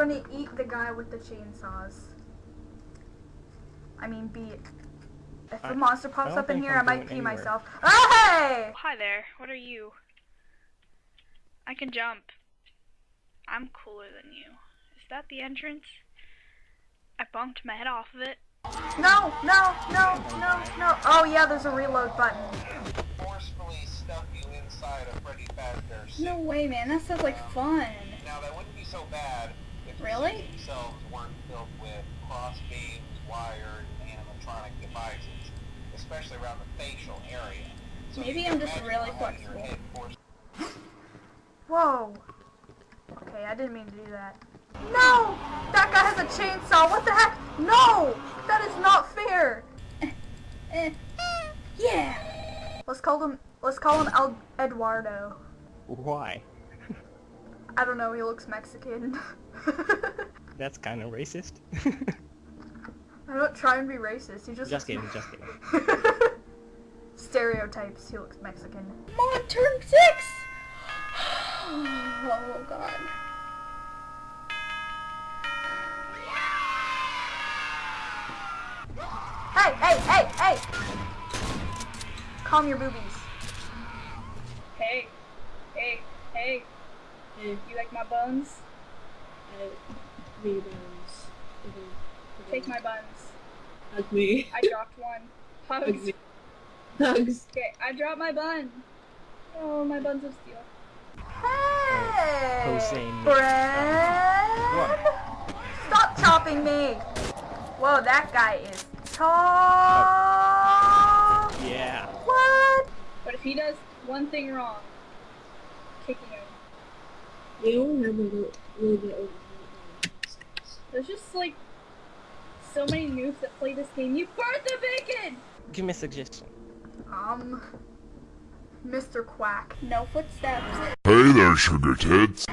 gonna eat the guy with the chainsaws. I mean, beat. If I- a monster pops up in here, I'm I might pee anywhere. myself. Oh, hey! Hi there, what are you? I can jump. I'm cooler than you. Is that the entrance? I bumped my head off of it. No, no, no, no, no. Oh yeah, there's a reload button. forcefully stuff you inside a Freddy Fazbear suit. No way, man. That sounds like fun. Now that wouldn't be so bad if the Really? themselves weren't filled with cross beams, wired, and animatronic devices, especially around the facial area. So Maybe I'm just really flexible. Whoa. Okay, I didn't mean to do that. No! That guy has a chainsaw. What the heck? No! That is not fair. Eh, yeah. Let's call him. Let's call him El Eduardo. Why? I don't know. He looks Mexican. That's kind of racist. I don't try and be racist. He just. just kidding, just kidding. Stereotypes. He looks Mexican. Come on, turn six. oh God. Hey, hey, hey, hey! Calm your boobies. Hey, hey, hey. Hey, You like my buns? I need buns. Take my buns. Hug me. I dropped one. Hug Hugs. me. Hugs. Okay, I dropped my bun. Oh, my bun's of steel. Hey, Hossein. Brad! What? Stop chopping me! Whoa, that guy is tall. Yeah. What? But if he does one thing wrong, kicking him. We all remember a little, little bit over There's just like so many noobs that play this game. You burnt the bacon. Give me a suggestion. Um, Mr. Quack. No footsteps. Hey there, sugar tits.